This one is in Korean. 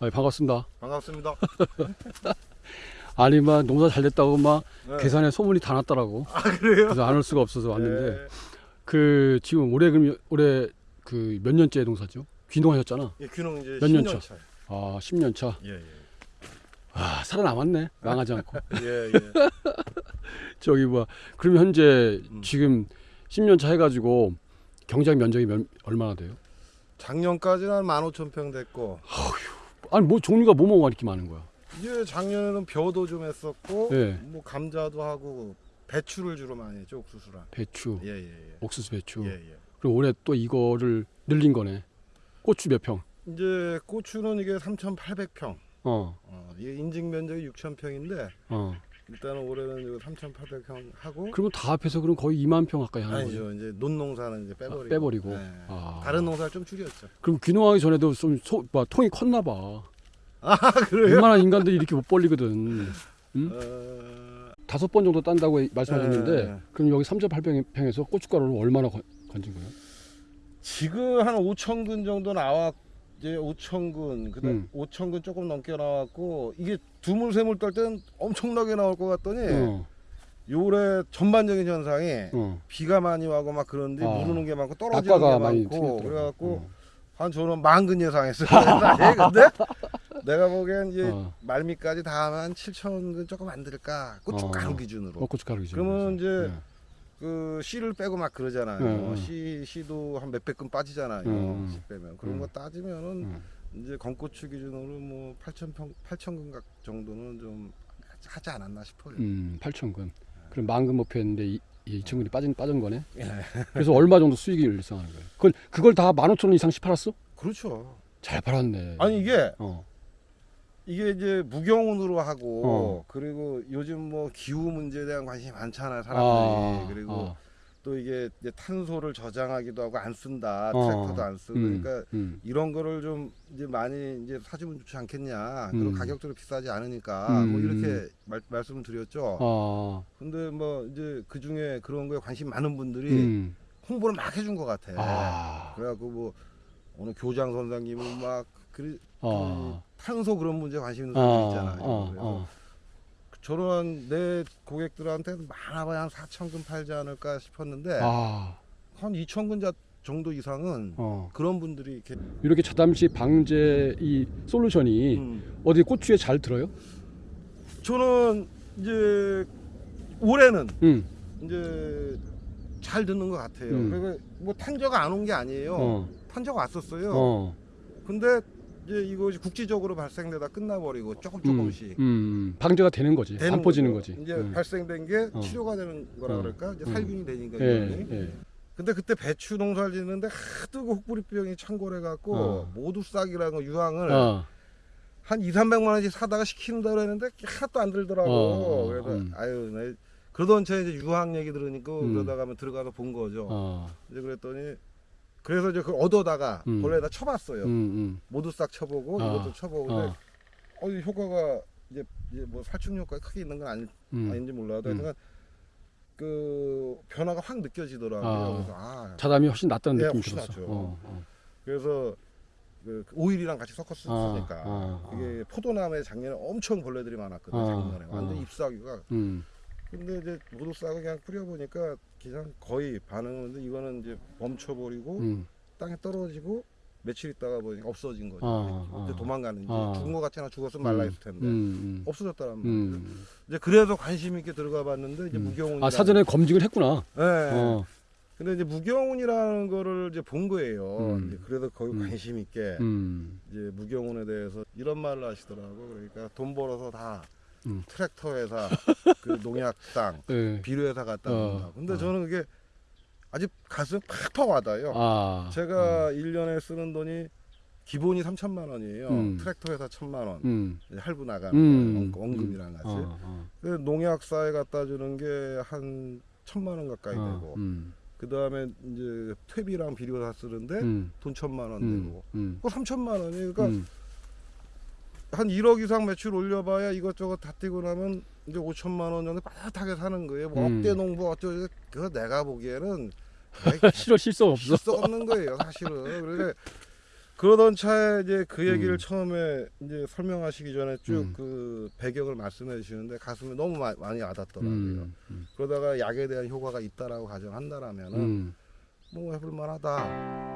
아, 반갑습니다. 반갑습니다. 아니 막 농사 잘 됐다고 막 네. 계산에 소문이 다 났더라고. 아 그래요? 그래서 안 올 수가 없어서 왔는데 네. 그 지금 올해 그럼 올해 그 몇 년째 농사죠? 귀농하셨잖아. 예, 귀농 이제 몇년 10년 차? 차요. 아 10년 차. 예, 예. 아 살아남았네. 망하지 않고. 예, 예. 저기 뭐 그러면 현재 음. 지금 10년 차 해 가지고 경작 면적이 몇, 얼마나 돼요? 작년까지는 한 15,000평 됐고 아니 뭐 종류가 뭐 뭐가 이렇게 많은 거야? 이제 작년에는 벼도 좀 했었고 예. 뭐 감자도 하고 배추를 주로 많이 했죠, 옥수수랑. 배추, 예, 예, 예. 옥수수 배추. 예, 예. 그럼 올해 또 이거를 늘린 거네. 고추 몇 평? 이제 고추는 이게 3,800평. 어, 어, 이게 인증 면적이 6,000평인데 어. 일단은 올해는 이거 3,800평 하고 그러면 다 합해서 그럼 거의 2만 평 가까이 하는 거죠. 아니죠. 이제 논농사는 이제 빼버리고. 아, 빼버리고. 예. 아. 다른 농사를 좀 줄였죠. 그럼 귀농하기 전에도 좀 소, 뭐, 통이 컸나 봐. 아 그래요? 웬만한 인간들이 이렇게 못 벌리거든. 음? 어... 다섯 번 정도 딴다고 말씀하셨는데 네. 그럼 여기 3.8평에서 고춧가루를 얼마나 건- 건진 거예요? 지금 한 5천 근 정도 나왔 이제 5천 근 그다음 음. 5천 근 조금 넘게 나왔고 이게 두물 세물 떨 때는 엄청나게 나올 것 같더니 어, 요래 전반적인 현상이 어. 비가 많이 와고 막 그런데 아. 무르는 게 많고 떨어지는 게 많고. 그래갖고 어. 한 저는 만근 예상했어요. 사실 근데 내가 보기엔 이제 어. 말미까지 다 하면 한 7천 근 조금 안 들까 고춧가루 어. 기준으로 어, 고춧가루 기준. 그러면 이제 네. 그 씨를 빼고 막 그러잖아요. 네, 네. 씨 씨도 한 몇백 근 빠지잖아요. 음, 씨 빼면 그런 음. 거 따지면은 음. 이제 건고추 기준으로 뭐 8천 평 8천 근각 정도는 좀 하지 않았나 싶어요. 음, 8,000근. 그럼 만근 목표였는데 이, 이 2,000근이 빠진 빠진 거네. 예. 그래서 얼마 정도 수익을 일상하는 거예요? 그걸 그걸 다 15,000원 이상씩 팔았어? 그렇죠. 잘 팔았네. 아니 이게 어. 이게 이제 무경운으로 하고 어. 그리고 요즘 뭐 기후 문제에 대한 관심이 많잖아요 사람들이 아, 그리고 아, 또 이게 이제 탄소를 저장하기도 하고 안 쓴다 어. 트랙터도 안 쓰고 음, 그러니까 음, 이런 거를 좀 이제 많이 이제 사주면 좋지 않겠냐. 음. 그리고 가격도 비싸지 않으니까 음. 뭐 이렇게 말, 말씀을 드렸죠. 아, 근데 뭐 이제 그 중에 그런 거에 관심 많은 분들이 음, 홍보를 막 해준 것 같아. 아, 그래갖고 뭐 어느 교장 선생님은 막 그, 아, 탄소 그런 문제 에 관심 있는 분들 아, 있잖아요. 아, 그래서 아, 저런 내 고객들한테 많아봐야 한 4천 근 팔지 않을까 싶었는데 아, 한 2천 근 자- 정도 이상은 어. 그런 분들이 이렇게 이렇게 자담시 방제 이 솔루션이 음. 어디 고추에 잘 들어요? 저는 이제 올해는 응. 이제 잘 듣는 것 같아요. 음. 그리고 뭐 탄저가 안 온 게 아니에요. 어. 탄저가 왔었어요. 어. 근데 이제 이것이 국지적으로 발생되다 끝나버리고 조금 조금씩 음, 음, 방제가 되는 거지. 되는 안 퍼지는 거죠. 거지. 이제 응. 발생된 게 어. 치료가 되는 거라 어. 그럴까? 이제 음. 살균이 되니까 예. 예. 근데 그때 배추 농사를 짓는데 하도 그 혹부리병이 창궐해 갖고 어. 모두 싹이라는 거 유황을 어. 한 2, 300만 원씩 사다가 시킨다 그랬는데 하나도 안 들더라고. 어, 어, 그래서 음. 아유, 나 그러던 채 이제 유황 얘기 들으니까 음. 그러다가 면 들어가서 본 거죠. 어. 이제 그랬더니 그래서 이제 그걸 얻어다가 음. 본래다 쳐봤어요. 음, 음. 모두 싹 쳐보고 아, 이것도 쳐보고 근데 어. 어, 이 효과가 이제, 이제 뭐 살충 효과가 크게 있는 건 아니, 음. 아닌지 몰라도 음. 하여튼 그 변화가 확 느껴지더라고요. 아. 그래서 아 자담이 훨씬 낫다는 예, 느낌이. 낫죠. 어, 어. 그래서 그 오일이랑 같이 섞었으니까 아, 아, 아. 이게 포도나무에 작년에 엄청 벌레들이 많았거든 아, 작년에 아. 완전 잎사귀가 음. 근데 이제 모두 싹을 그냥 뿌려보니까 그냥 거의 반응하는데 이거는 이제 멈춰버리고 음. 땅에 떨어지고 며칠 있다가 보니까 없어진 거죠. 아, 아. 도망가는지 아. 죽은 것 같지나 죽었으면 말라 있을 텐데 음, 없어졌다는 음. 말이에요. 음. 이제 그래서 관심 있게 들어가 봤는데 이제 음. 무경운. 아 사전에 검증을 했구나. 네. 어. 근데 이제 무경운이라는 거를 이제 본 거예요. 음. 이제 그래서 거기 음. 관심 있게 음. 이제 무경운에 대해서 이런 말을 하시더라고. 그러니까 돈 벌어서 다 음. 트랙터 회사, 그 농약당, 예. 비료 회사 갔다 어, 온다. 근데 어. 저는 그게 아주 가슴 팍팍 와닿아요. 아. 제가 일 1년에 쓰는 돈이 기본이 3천만 원이에요. 음. 트랙터 회사 1천만 원. 음. 할부 나가는 음. 거, 원금이랑 같이. 어, 어. 그 농약사에 갖다 주는 게 한 천만 원 가까이 어, 되고 음. 그 다음에 이제 퇴비랑 비료 다 쓰는데 음. 돈 천만 원 음. 되고 음. 그거 삼천만 원이 그러니까 음. 한 1억 이상 매출 올려봐야 이것저것 다 뛰고 나면 이제 5천만 원 정도 빠듯하게 사는 거예요. 뭐 음. 억대 농부 어쩌고 그거 내가 보기에는 실어 실수 없어. 실수 없는 거예요, 사실은. 그러니까 그러던 차에 이제 그 얘기를 음. 처음에 이제 설명하시기 전에 쭉 음. 그 배경을 말씀해 주시는데 가슴에 너무 마- 많이 와닿더라고요. 음, 음, 그러다가 약에 대한 효과가 있다라고 가정한다라면은 음, 뭐 해볼 만하다.